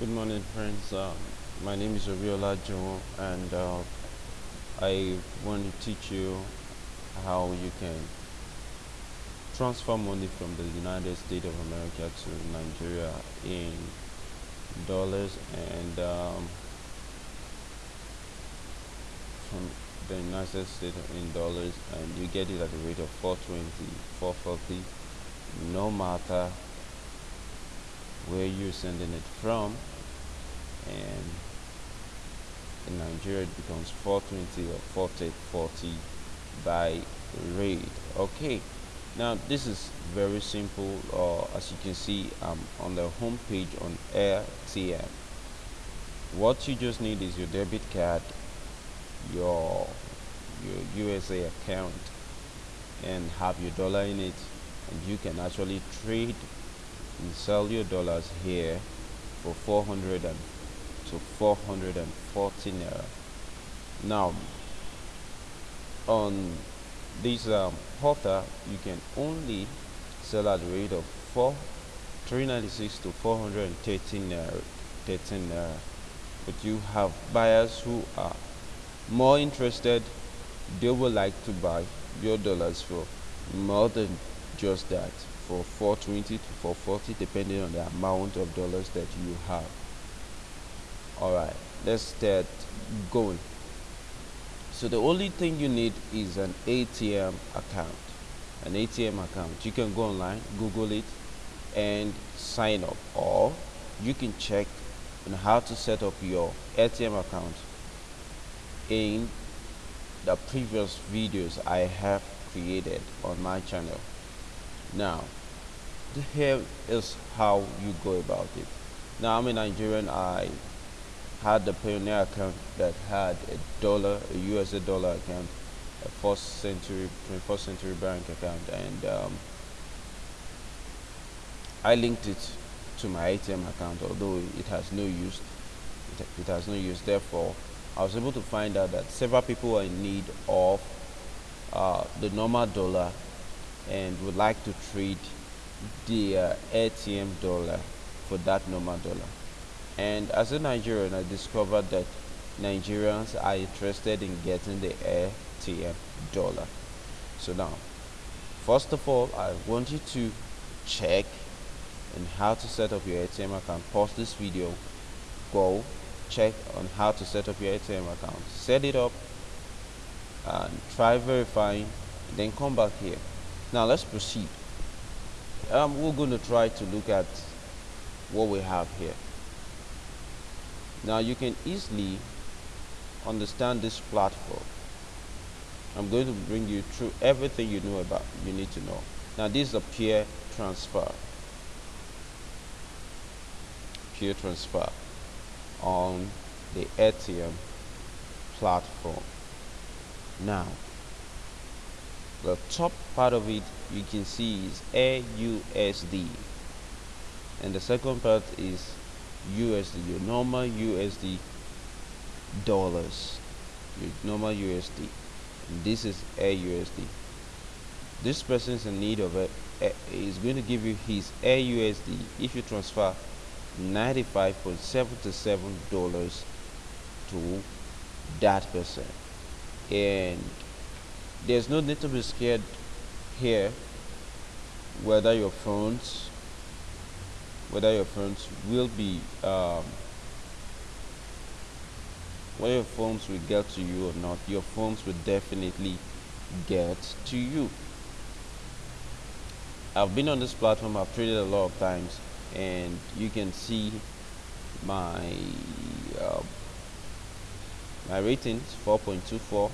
Good morning, friends. Um, my name is Obiola Joe, and uh, I want to teach you how you can transfer money from the United States of America to Nigeria in dollars and um, from the United States in dollars, and you get it at the rate of 420, 440, no matter where you're sending it from. And in Nigeria it becomes 420 or 4040 by rate okay now this is very simple uh, as you can see I'm on the home page on AirTM. What you just need is your debit card your your USA account and have your dollar in it and you can actually trade and sell your dollars here for 400 and to 440 naira. Now on this um, portal you can only sell at the rate of 4 396 to 413 naira 13 naira. But you have buyers who are more interested. They would like to buy your dollars for more than just that for 420 to 440 depending on the amount of dollars that you have. All right let's start going. So the only thing you need is an AirTM account an AirTM account. You can go online google it and sign up. Or you can check on how to set up your AirTM account in the previous videos I have created on my channel. Now here is how you go about it. Now i'm a nigerian. I had the Payoneer account that had a dollar a usa dollar account a first century 21st century bank account and um, i linked it to my AirTM account although it has no use it, it has no use. Therefore i was able to find out that several people are in need of uh, the normal dollar and would like to trade the uh, AirTM dollar for that normal dollar. And as a Nigerian, I discovered that Nigerians are interested in getting the AirTM dollar. So now, first of all, I want you to check on how to set up your AirTM account. Pause this video, go check on how to set up your AirTM account. Set it up and try verifying, then come back here. Now let's proceed. Um, we're going to try to look at what we have here. Now you can easily understand this platform. I'm going to bring you through everything you know about you need to know. Now this is a peer transfer. Peer transfer on the AirTM platform. Now the top part of it you can see is AUSD and the second part is USD your normal USD dollars. Your normal USD and this is AUSD this person is in need of it eh, is going to give you his AUSD if you transfer 95.77 dollars to that person. And there's no need to be scared here whether your phones whether your phones will be um, whether your phones will get to you or not your phones will definitely get to you. I've been on this platform I've traded a lot of times and you can see my uh, my ratings 4.24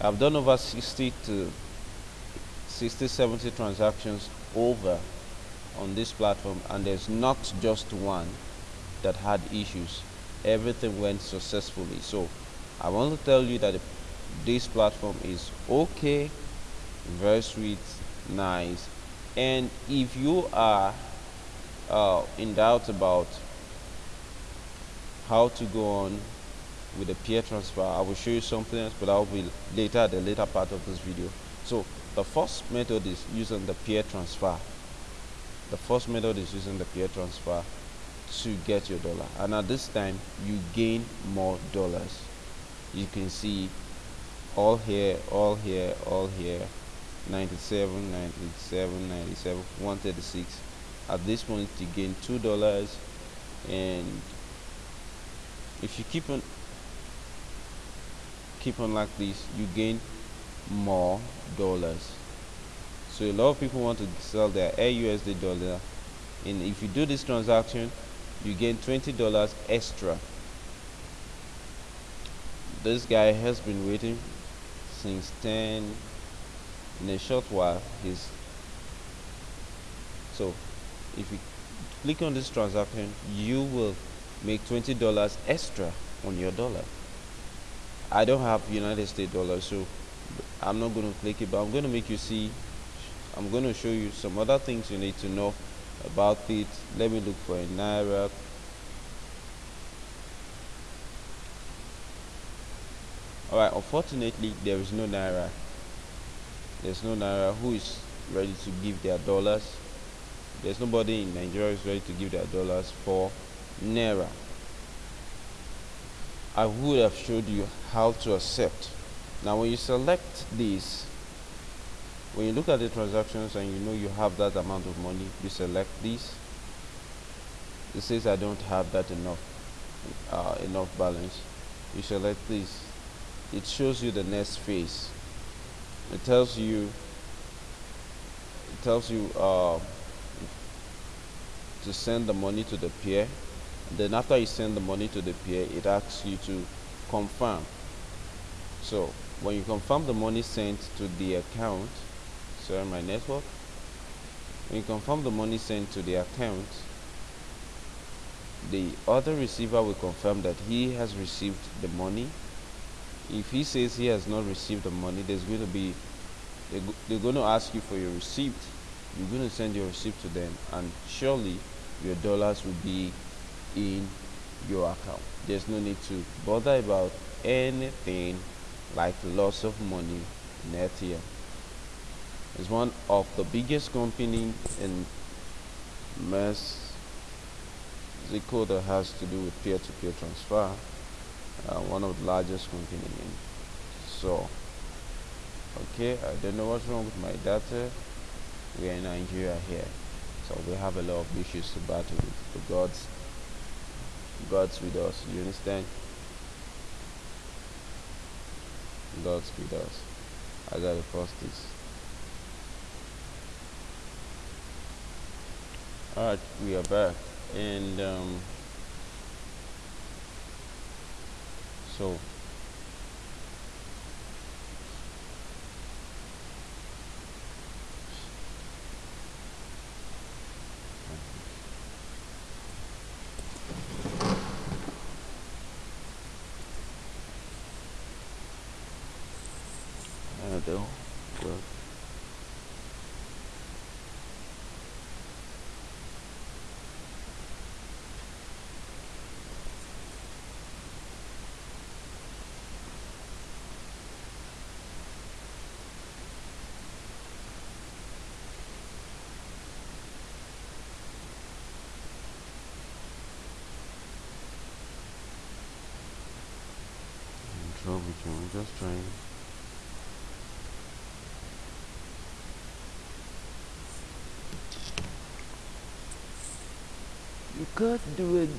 I've done over 60 to 60 70 transactions over on this platform and there's not just one that had issues. Everything went successfully. So I want to tell you that this platform is okay very sweet nice and if you are uh, in doubt about how to go on with the peer transfer i will show you something else but i will be later the later part of this video. So the first method is using the peer transfer. The first method is using the peer transfer to get your dollar. And at this time you gain more dollars. You can see all here all here all here. 97 97 97 136 at this point you gain two dollars. And if you keep on keep on like this you gain more dollars. So a lot of people want to sell their AUSD dollar and if you do this transaction you gain $20 extra. This guy has been waiting since 10 in a short while he's so if you click on this transaction you will make $20 extra on your dollar I don't have United States dollars so I'm not going to click it but I'm going to make you see I'm going to show you some other things you need to know about it. Let me look for a Naira. Alright unfortunately there is no Naira. There's no Naira. Who is ready to give their dollars? There's nobody in Nigeria is ready to give their dollars for Naira I would have showed you how to accept. Now when you select this when you look at the transactions and you know you have that amount of money you select this. It says I don't have that enough uh, enough balance. You select this. It shows you the next phase. It tells you it tells you uh, to send the money to the peer then after you send the money to the peer it asks you to confirm. So when you confirm the money sent to the account sorry my network. When you confirm the money sent to the account the other receiver will confirm that he has received the money. If he says he has not received the money there's going to be they're going to ask you for your receipt. You're going to send your receipt to them and surely your dollars will be in your account. There's no need to bother about anything like loss of money in AirTM it's one of the biggest company in Mexico that has to do with peer-to-peer -peer transfer uh, one of the largest company in so okay I don't know what's wrong with my data. We are in Nigeria here so we have a lot of issues to battle with the gods God's with us you understand? God's with us. I gotta post this alright we are back. And um, so though. Well, trouble, just trying Can't do it.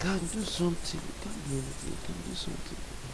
Can't do something. Can't do anything. Can do something.